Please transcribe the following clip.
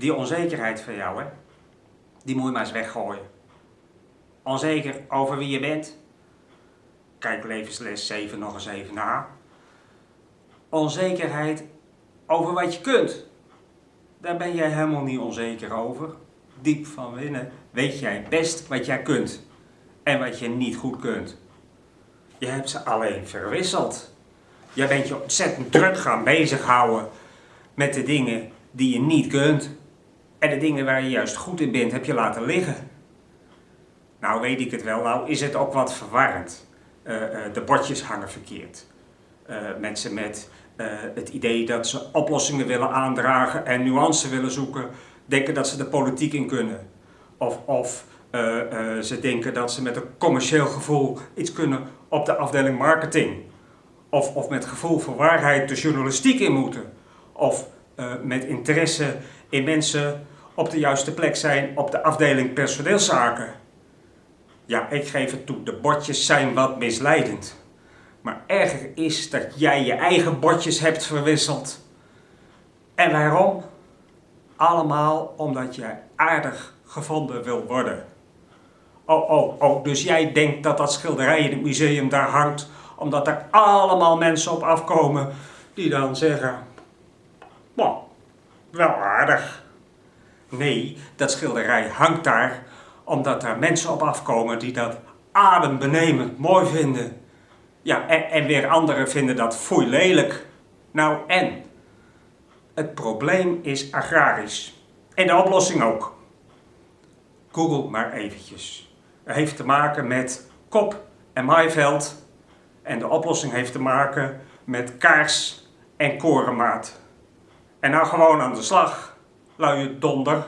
Die onzekerheid van jou, hè, die moet je maar eens weggooien. Onzeker over wie je bent? Kijk levensles 7 nog eens even na. Onzekerheid over wat je kunt. Daar ben jij helemaal niet onzeker over. Diep van binnen weet jij best wat jij kunt en wat je niet goed kunt. Je hebt ze alleen verwisseld. Jij bent je ontzettend druk gaan bezighouden met de dingen die je niet kunt. En de dingen waar je juist goed in bent, heb je laten liggen. Nou weet ik het wel, nou is het ook wat verwarrend. Uh, uh, de bordjes hangen verkeerd. Uh, mensen met het idee dat ze oplossingen willen aandragen en nuance willen zoeken, denken dat ze de politiek in kunnen. Of, of ze denken dat ze met een commercieel gevoel iets kunnen op de afdeling marketing. Of, of met gevoel voor waarheid de journalistiek in moeten. Of met interesse in mensen op de juiste plek zijn op de afdeling personeelszaken. Ja, ik geef het toe, de bordjes zijn wat misleidend. Maar erger is dat jij je eigen bordjes hebt verwisseld. En waarom? Allemaal omdat jij aardig gevonden wil worden. Oh, oh, oh, dus jij denkt dat dat schilderij in het museum daar hangt, omdat er allemaal mensen op afkomen die dan zeggen, wel aardig. Nee, dat schilderij hangt daar omdat er mensen op afkomen die dat adembenemend mooi vinden. Ja, en, en weer anderen vinden dat foei lelijk. Nou en? Het probleem is agrarisch. En de oplossing ook. Google maar eventjes. Het heeft te maken met kop en maaiveld. En de oplossing heeft te maken met kaars en korenmaat. En nou gewoon aan de slag, luie donder.